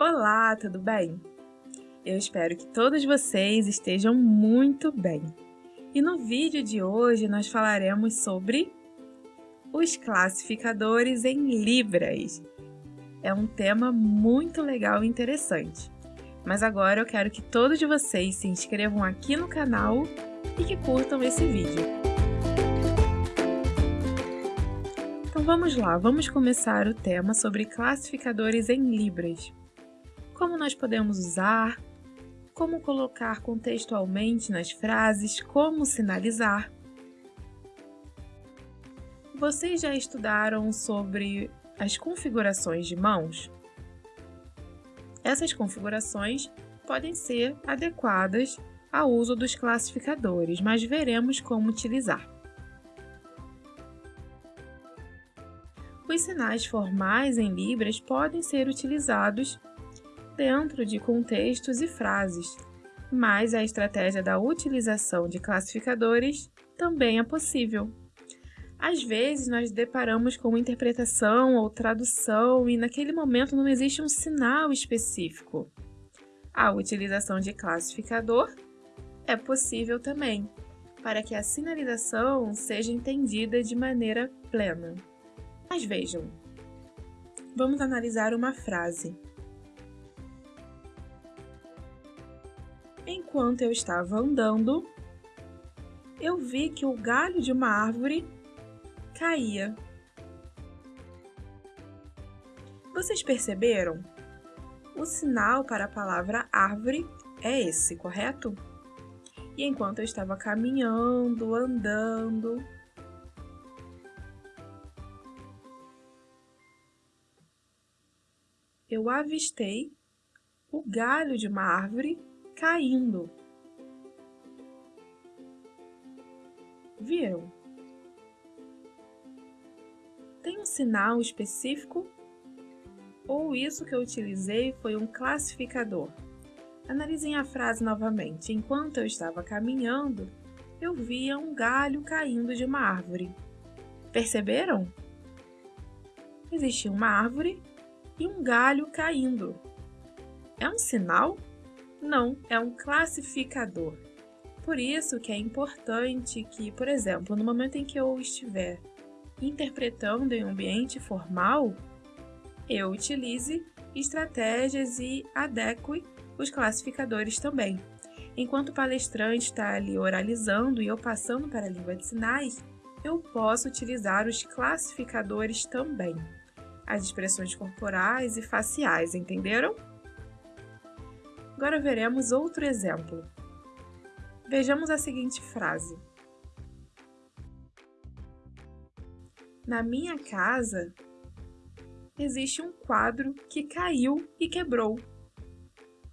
Olá, tudo bem? Eu espero que todos vocês estejam muito bem. E no vídeo de hoje nós falaremos sobre os classificadores em libras. É um tema muito legal e interessante. Mas agora eu quero que todos vocês se inscrevam aqui no canal e que curtam esse vídeo. Então vamos lá, vamos começar o tema sobre classificadores em libras como nós podemos usar, como colocar contextualmente nas frases, como sinalizar. Vocês já estudaram sobre as configurações de mãos? Essas configurações podem ser adequadas ao uso dos classificadores, mas veremos como utilizar. Os sinais formais em Libras podem ser utilizados dentro de contextos e frases, mas a estratégia da utilização de classificadores também é possível. Às vezes, nós deparamos com interpretação ou tradução e naquele momento não existe um sinal específico. A utilização de classificador é possível também, para que a sinalização seja entendida de maneira plena. Mas vejam, vamos analisar uma frase. Enquanto eu estava andando, eu vi que o galho de uma árvore caía. Vocês perceberam? O sinal para a palavra árvore é esse, correto? E enquanto eu estava caminhando, andando, eu avistei o galho de uma árvore caindo. Viram? Tem um sinal específico? Ou isso que eu utilizei foi um classificador? Analisem a frase novamente. Enquanto eu estava caminhando, eu via um galho caindo de uma árvore. Perceberam? Existia uma árvore e um galho caindo. É um sinal? Não, é um classificador. Por isso que é importante que, por exemplo, no momento em que eu estiver interpretando em um ambiente formal, eu utilize estratégias e adeque os classificadores também. Enquanto o palestrante está ali oralizando e eu passando para a língua de sinais, eu posso utilizar os classificadores também, as expressões corporais e faciais, entenderam? Agora veremos outro exemplo. Vejamos a seguinte frase. Na minha casa existe um quadro que caiu e quebrou.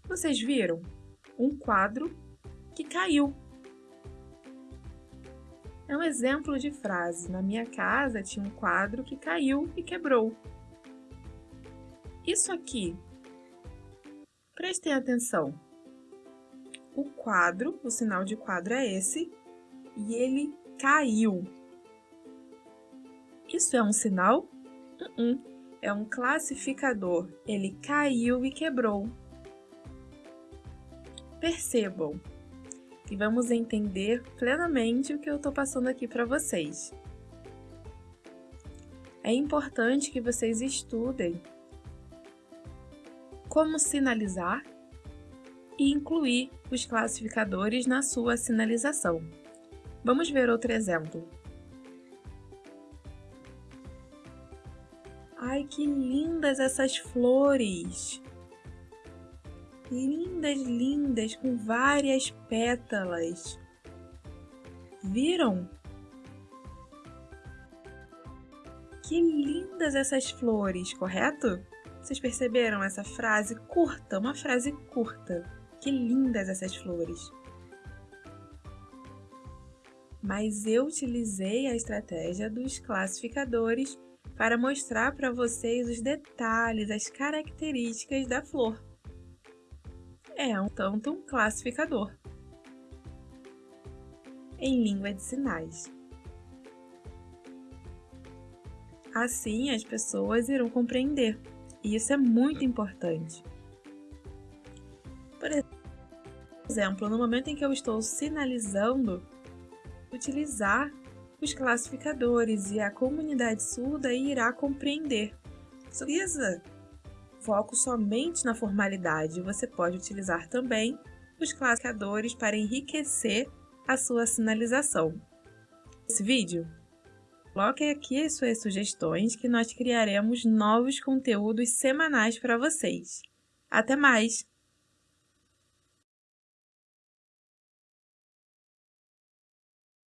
Vocês viram? Um quadro que caiu. É um exemplo de frase. Na minha casa tinha um quadro que caiu e quebrou. Isso aqui Prestem atenção. O quadro, o sinal de quadro é esse, e ele caiu. Isso é um sinal? Uh -uh. É um classificador. Ele caiu e quebrou. Percebam e vamos entender plenamente o que eu estou passando aqui para vocês. É importante que vocês estudem como sinalizar e incluir os classificadores na sua sinalização. Vamos ver outro exemplo. Ai, que lindas essas flores! Lindas, lindas, com várias pétalas. Viram? Que lindas essas flores, correto? Vocês perceberam essa frase curta? Uma frase curta. Que lindas essas flores! Mas eu utilizei a estratégia dos classificadores para mostrar para vocês os detalhes, as características da flor. É um tanto um classificador em língua de sinais. Assim, as pessoas irão compreender e isso é muito importante. Por exemplo, no momento em que eu estou sinalizando, utilizar os classificadores e a comunidade surda irá compreender. Utiliza foco somente na formalidade. Você pode utilizar também os classificadores para enriquecer a sua sinalização. Esse vídeo, coloque aqui as suas sugestões que nós criaremos novos conteúdos semanais para vocês. Até mais!